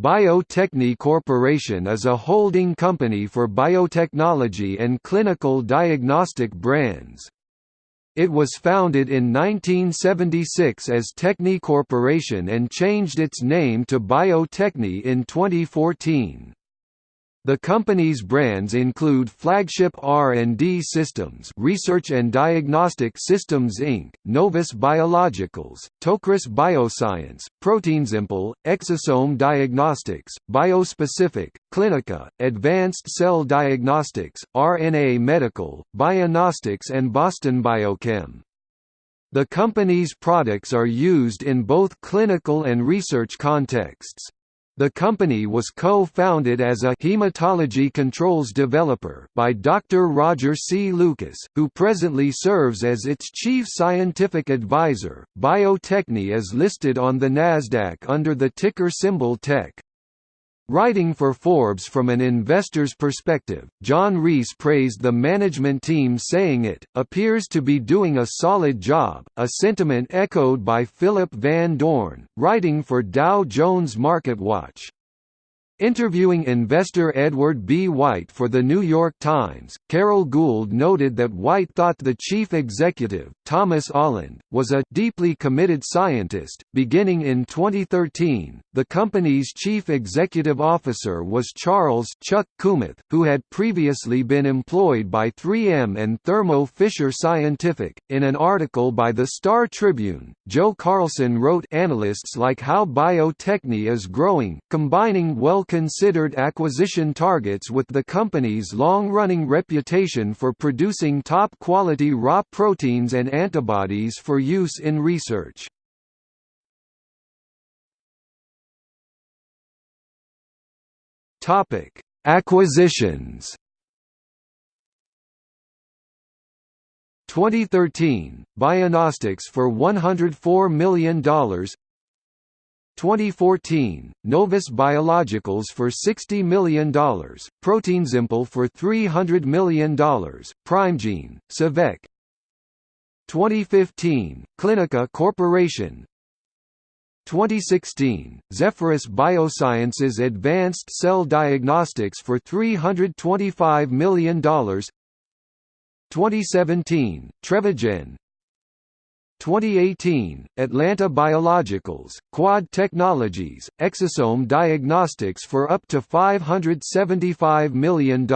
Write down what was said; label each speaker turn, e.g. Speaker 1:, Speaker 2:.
Speaker 1: Bio-Techne Corporation is a holding company for biotechnology and clinical diagnostic brands. It was founded in 1976 as Techne Corporation and changed its name to Bio-Techne in 2014. The company's brands include Flagship R&D Systems Research and Diagnostic Systems Inc., Novus Biologicals, Tocris Bioscience, Proteinsimple, Exosome Diagnostics, BiosPacific, Cliniqa, Advanced Cell Diagnostics, RNA Medical, Bionostics and Boston Biochem. The company's products are used in both clinical and research contexts. The company was co-founded as a hematology controls developer by Dr. Roger C. Lucas, who presently serves as its chief scientific advisor. Bio-Techne is listed on the Nasdaq under the ticker symbol TECH. Writing for Forbes from an investor's perspective, John Reese praised the management team saying it, appears to be doing a solid job, a sentiment echoed by Philip Van Doorn, writing for Dow Jones MarketWatch. Interviewing investor Edward B. White for The New York Times, Carol Gould noted that White thought the chief executive, Thomas Oland, was a deeply committed scientist. Beginning in 2013, the company's chief executive officer was Charles Chuck Kummeth, who had previously been employed by 3M and Thermo Fisher Scientific. In an article by the Star Tribune, Joe Carlson wrote Analysts like how Bio-Techne is growing, combining well considered acquisition targets with the company's long-running reputation for producing top-quality raw proteins and antibodies for use in research. Acquisitions 2013, Bionostics for $104 million 2014, Novus Biologicals for $60 million, Proteinsimple for $300 million, Primegene, CyVek 2015, Cliniqa Corporation. 2016, Zephyrus Biosciences Advanced Cell Diagnostics for $325 million 2017, Trevigen 2018, Atlanta Biologicals, Quad Technologies, Exosome Diagnostics for up to $575 million.